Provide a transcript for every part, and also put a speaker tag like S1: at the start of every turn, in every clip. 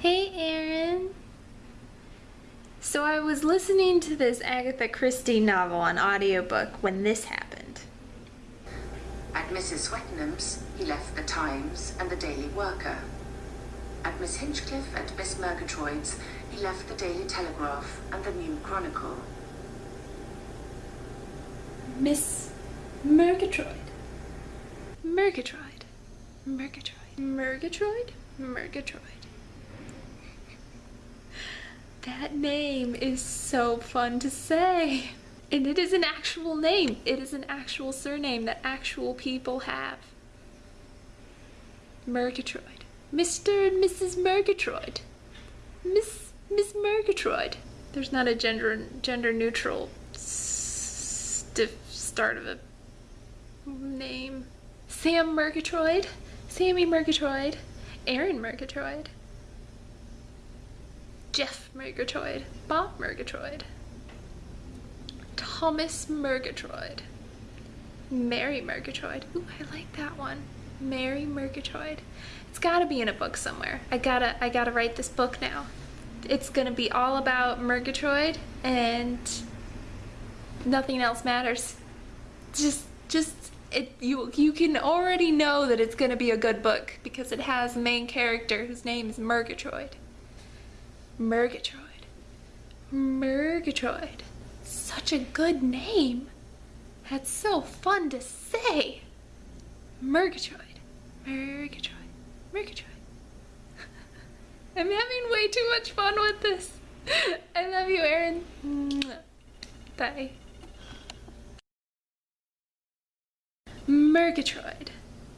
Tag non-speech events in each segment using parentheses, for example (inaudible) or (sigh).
S1: Hey, Aaron. So I was listening to this Agatha Christie novel on audiobook when this happened.
S2: At Mrs. Swettenham's, he left the Times and the Daily Worker. At Miss Hinchcliffe and Miss Murgatroyd's, he left the Daily Telegraph and the News Chronicle.
S1: Miss Murgatroyd. Murgatroyd. Murgatroyd. Murgatroyd? Murgatroyd. That name is so fun to say. And it is an actual name. It is an actual surname that actual people have. Murgatroyd. Mr. and Mrs. Murgatroyd. Miss Miss Murgatroyd. There's not a gender gender neutral stiff start of a name. Sam Murgatroyd. Sammy Murgatroyd. Aaron Murgatroyd. Jeff Murgatroyd. Bob Murgatroyd. Thomas Murgatroyd. Mary Murgatroyd. Ooh, I like that one. Mary Murgatroyd. It's gotta be in a book somewhere. I gotta I gotta write this book now. It's gonna be all about Murgatroyd and nothing else matters. Just just it you you can already know that it's gonna be a good book because it has a main character whose name is Murgatroyd. Murgatroyd. Murgatroyd. Such a good name. That's so fun to say. Murgatroyd. Murgatroyd. Murgatroyd. (laughs) I'm having way too much fun with this. (laughs) I love you, Aaron. Bye. Murgatroyd.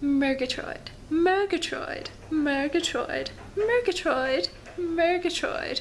S1: Murgatroyd. Murgatroyd. Murgatroyd. Murgatroyd. Murgatroyd.